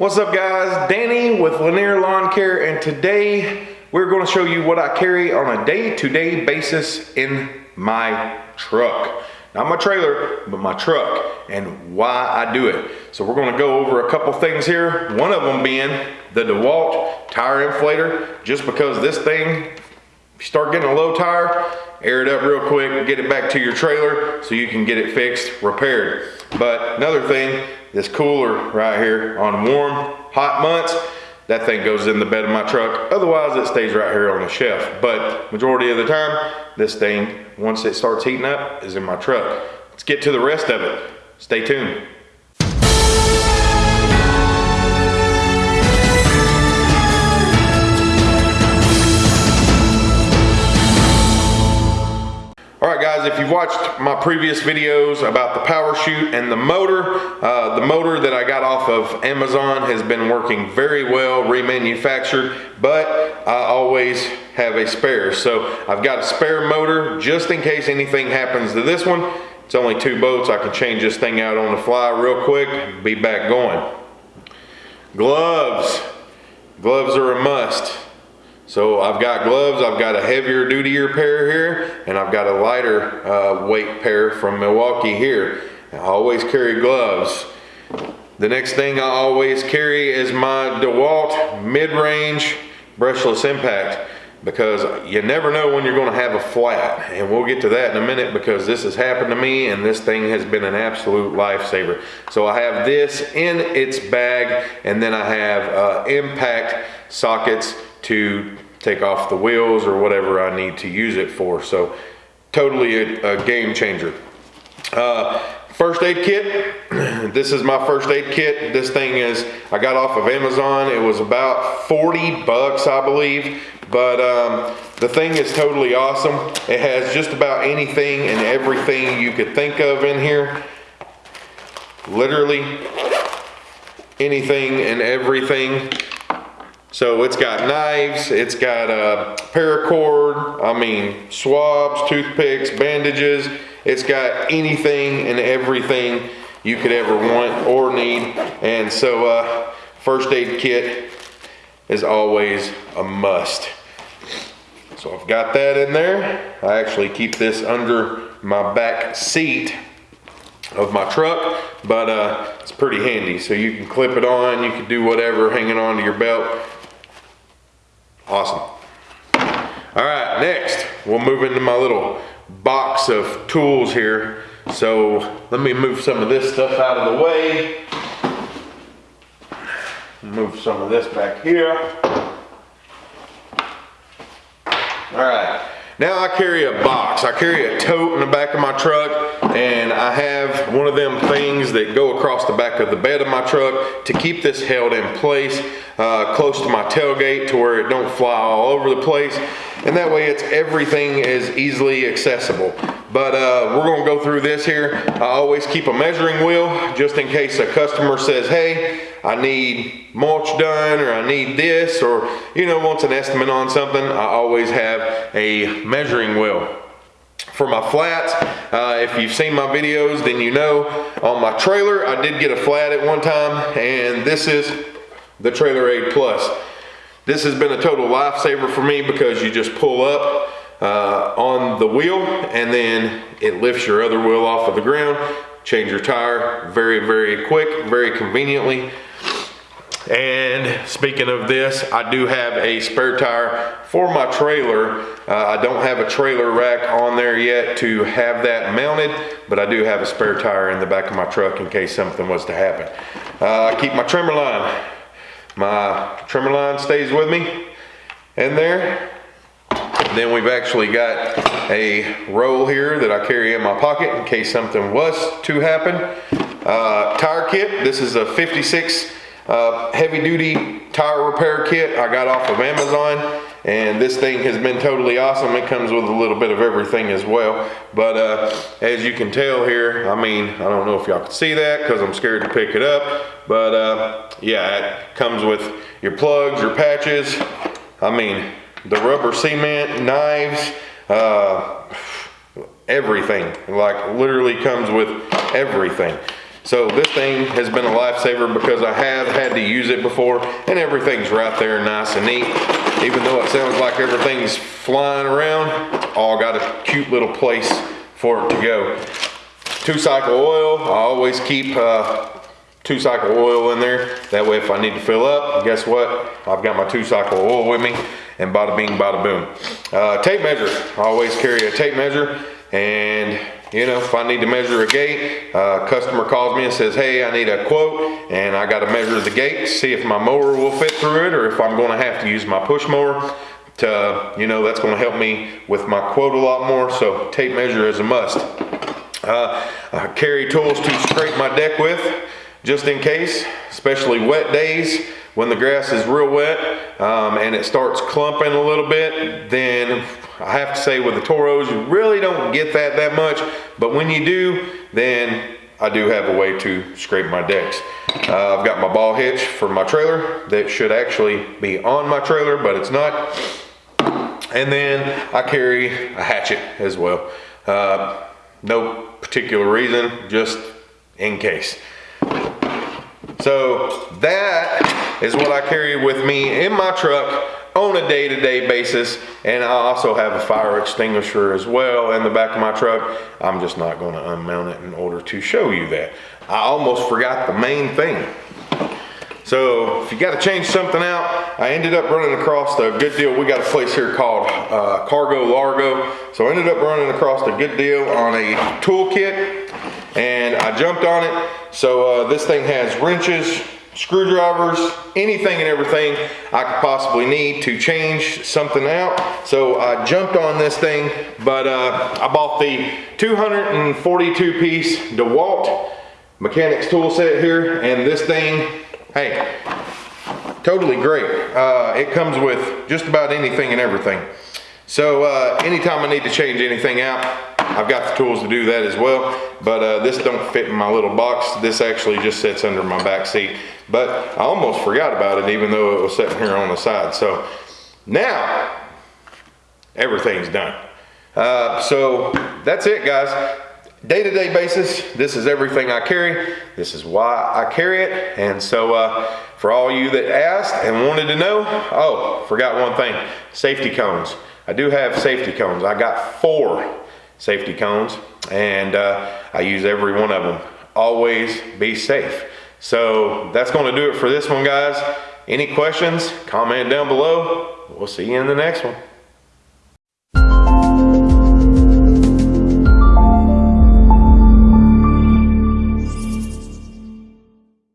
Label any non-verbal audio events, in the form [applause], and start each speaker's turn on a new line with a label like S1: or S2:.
S1: What's up guys? Danny with Lanier Lawn Care and today we're going to show you what I carry on a day-to-day -day basis in my truck. Not my trailer, but my truck and why I do it. So we're going to go over a couple things here. One of them being the DeWalt tire inflator just because this thing you start getting a low tire, air it up real quick, get it back to your trailer so you can get it fixed, repaired. But another thing, this cooler right here on warm, hot months, that thing goes in the bed of my truck. Otherwise, it stays right here on the shelf. But majority of the time, this thing, once it starts heating up, is in my truck. Let's get to the rest of it. Stay tuned. You've watched my previous videos about the power chute and the motor, uh, the motor that I got off of Amazon has been working very well, remanufactured, but I always have a spare. So I've got a spare motor just in case anything happens to this one. It's only two bolts. I can change this thing out on the fly real quick, be back going. Gloves. Gloves are a must. So I've got gloves, I've got a heavier dutier pair here, and I've got a lighter uh, weight pair from Milwaukee here. I always carry gloves. The next thing I always carry is my DeWalt mid-range brushless impact because you never know when you're going to have a flat and we'll get to that in a minute because this has happened to me and this thing has been an absolute lifesaver so I have this in its bag and then I have uh, impact sockets to take off the wheels or whatever I need to use it for. So totally a, a game changer. Uh, first aid kit. [clears throat] this is my first aid kit. This thing is, I got off of Amazon. It was about 40 bucks, I believe. But um, the thing is totally awesome. It has just about anything and everything you could think of in here. Literally anything and everything so it's got knives, it's got a paracord, I mean swabs, toothpicks, bandages. It's got anything and everything you could ever want or need. And so uh, first aid kit is always a must. So I've got that in there. I actually keep this under my back seat of my truck, but uh, it's pretty handy. So you can clip it on, you can do whatever hanging onto your belt. Awesome. All right, next, we'll move into my little box of tools here. So let me move some of this stuff out of the way. Move some of this back here. All right, now I carry a box. I carry a tote in the back of my truck and I have one of them that go across the back of the bed of my truck to keep this held in place uh, close to my tailgate to where it don't fly all over the place. And that way it's everything is easily accessible. But uh, we're gonna go through this here. I always keep a measuring wheel just in case a customer says, hey, I need mulch done or I need this or, you know, wants an estimate on something. I always have a measuring wheel for my flats. Uh, if you've seen my videos, then you know on my trailer, I did get a flat at one time and this is the Trailer Aid Plus. This has been a total lifesaver for me because you just pull up uh, on the wheel and then it lifts your other wheel off of the ground, change your tire very, very quick, very conveniently. And speaking of this, I do have a spare tire for my trailer. Uh, I don't have a trailer rack on there yet to have that mounted, but I do have a spare tire in the back of my truck in case something was to happen. Uh, I keep my trimmer line my trimmer line stays with me in there. Then we've actually got a roll here that I carry in my pocket in case something was to happen. Uh, tire kit, this is a 56 uh, heavy duty tire repair kit I got off of Amazon and this thing has been totally awesome. It comes with a little bit of everything as well. But uh, as you can tell here, I mean, I don't know if y'all can see that because I'm scared to pick it up. But uh, yeah, it comes with your plugs, your patches. I mean, the rubber cement, knives, uh, everything. Like literally comes with everything. So this thing has been a lifesaver because I have had to use it before and everything's right there nice and neat. Even though it sounds like everything's flying around, all got a cute little place for it to go. Two cycle oil, I always keep uh, two cycle oil in there. That way if I need to fill up, guess what? I've got my two cycle oil with me and bada bing, bada boom. Uh, tape measure, I always carry a tape measure and you know, if I need to measure a gate, uh, customer calls me and says, hey, I need a quote, and I gotta measure the gate, see if my mower will fit through it, or if I'm gonna have to use my push mower to, you know, that's gonna help me with my quote a lot more, so tape measure is a must. Uh, I carry tools to scrape my deck with, just in case, especially wet days when the grass is real wet um, and it starts clumping a little bit, then I have to say with the Toros, you really don't get that that much, but when you do, then I do have a way to scrape my decks. Uh, I've got my ball hitch for my trailer that should actually be on my trailer, but it's not. And then I carry a hatchet as well. Uh, no particular reason, just in case. So that is what I carry with me in my truck on a day-to-day -day basis. And I also have a fire extinguisher as well in the back of my truck. I'm just not gonna unmount it in order to show you that. I almost forgot the main thing. So if you got to change something out, I ended up running across a good deal. We got a place here called uh, Cargo Largo. So I ended up running across a good deal on a toolkit and I jumped on it. So uh, this thing has wrenches, screwdrivers, anything and everything I could possibly need to change something out. So I jumped on this thing, but uh, I bought the 242 piece DeWalt mechanics tool set here and this thing hey, totally great. Uh, it comes with just about anything and everything. So uh, anytime I need to change anything out, I've got the tools to do that as well. But uh, this don't fit in my little box. This actually just sits under my back seat. But I almost forgot about it even though it was sitting here on the side. So now everything's done. Uh, so that's it guys. Day-to-day -day basis this is everything i carry. This is why i carry it. And so uh, for all you that asked and wanted to know oh forgot one thing. Safety cones. I do have safety cones. I got four safety cones and uh, i use every one of them. Always be safe so that's going to do it for this one guys. Any questions comment down below. We'll see you in the next one